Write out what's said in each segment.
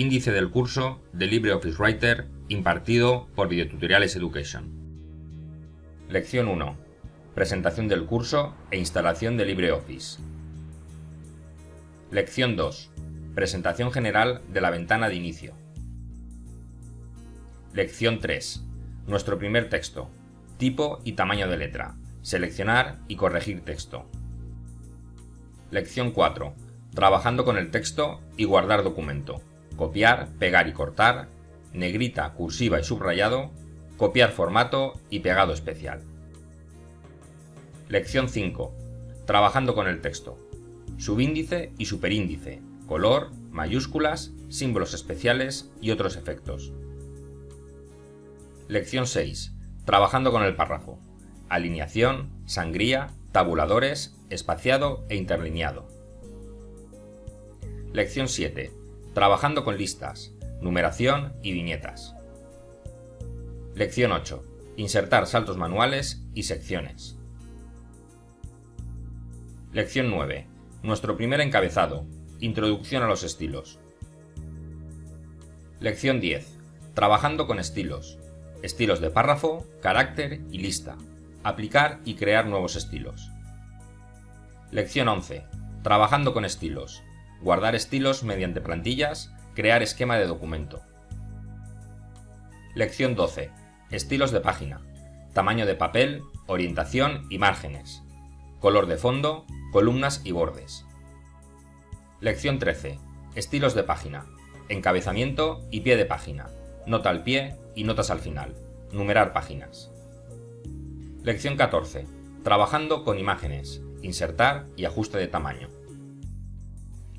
índice del curso de LibreOffice Writer impartido por Videotutoriales Education. Lección 1. Presentación del curso e instalación de LibreOffice. Lección 2. Presentación general de la ventana de inicio. Lección 3. Nuestro primer texto. Tipo y tamaño de letra. Seleccionar y corregir texto. Lección 4. Trabajando con el texto y guardar documento. Copiar, pegar y cortar. Negrita, cursiva y subrayado. Copiar formato y pegado especial. Lección 5. Trabajando con el texto. Subíndice y superíndice. Color, mayúsculas, símbolos especiales y otros efectos. Lección 6. Trabajando con el párrafo. Alineación, sangría, tabuladores, espaciado e interlineado. Lección 7. Trabajando con listas, numeración y viñetas. Lección 8. Insertar saltos manuales y secciones. Lección 9. Nuestro primer encabezado. Introducción a los estilos. Lección 10. Trabajando con estilos. Estilos de párrafo, carácter y lista. Aplicar y crear nuevos estilos. Lección 11. Trabajando con estilos. Guardar estilos mediante plantillas, crear esquema de documento. Lección 12. Estilos de página. Tamaño de papel, orientación y márgenes. Color de fondo, columnas y bordes. Lección 13. Estilos de página. Encabezamiento y pie de página. Nota al pie y notas al final. Numerar páginas. Lección 14. Trabajando con imágenes. Insertar y ajuste de tamaño.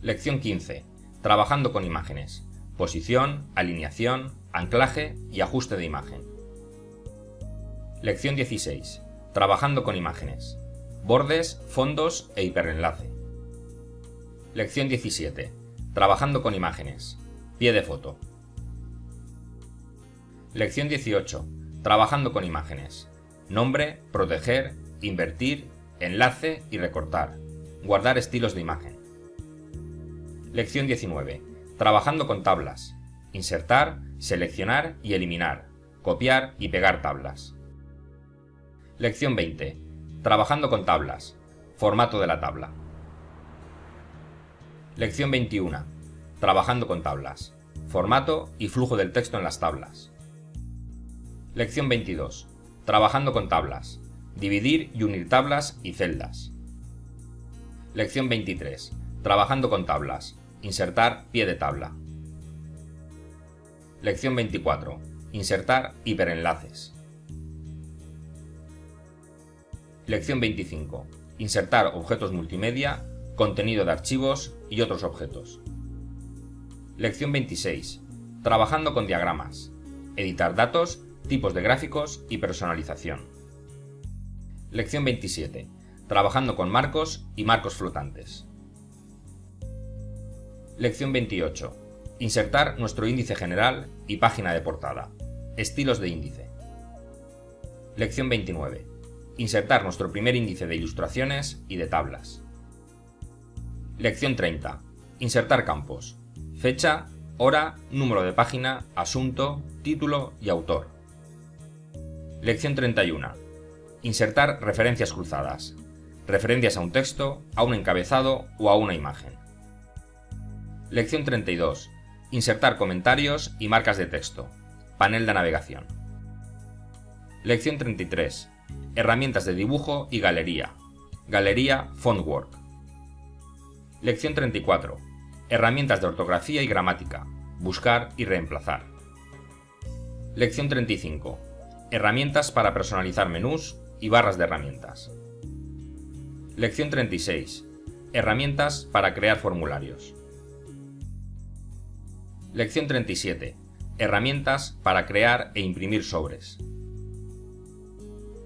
Lección 15. Trabajando con imágenes. Posición, alineación, anclaje y ajuste de imagen. Lección 16. Trabajando con imágenes. Bordes, fondos e hiperenlace. Lección 17. Trabajando con imágenes. Pie de foto. Lección 18. Trabajando con imágenes. Nombre, proteger, invertir, enlace y recortar. Guardar estilos de imagen. Lección 19. Trabajando con tablas. Insertar, seleccionar y eliminar. Copiar y pegar tablas. Lección 20. Trabajando con tablas. Formato de la tabla. Lección 21. Trabajando con tablas. Formato y flujo del texto en las tablas. Lección 22. Trabajando con tablas. Dividir y unir tablas y celdas. Lección 23. Trabajando con tablas. Insertar pie de tabla. Lección 24. Insertar hiperenlaces. Lección 25. Insertar objetos multimedia, contenido de archivos y otros objetos. Lección 26. Trabajando con diagramas. Editar datos, tipos de gráficos y personalización. Lección 27. Trabajando con marcos y marcos flotantes. Lección 28. Insertar nuestro índice general y página de portada. Estilos de índice. Lección 29. Insertar nuestro primer índice de ilustraciones y de tablas. Lección 30. Insertar campos. Fecha, hora, número de página, asunto, título y autor. Lección 31. Insertar referencias cruzadas. Referencias a un texto, a un encabezado o a una imagen. Lección 32. Insertar comentarios y marcas de texto. Panel de navegación. Lección 33. Herramientas de dibujo y galería. Galería Fontwork. Lección 34. Herramientas de ortografía y gramática. Buscar y reemplazar. Lección 35. Herramientas para personalizar menús y barras de herramientas. Lección 36. Herramientas para crear formularios. Lección 37. Herramientas para crear e imprimir sobres.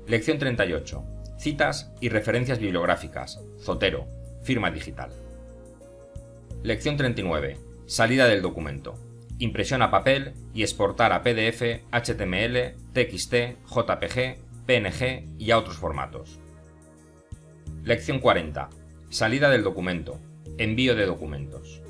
Lección 38. Citas y referencias bibliográficas. Zotero. Firma digital. Lección 39. Salida del documento. Impresión a papel y exportar a PDF, HTML, TXT, JPG, PNG y a otros formatos. Lección 40. Salida del documento. Envío de documentos.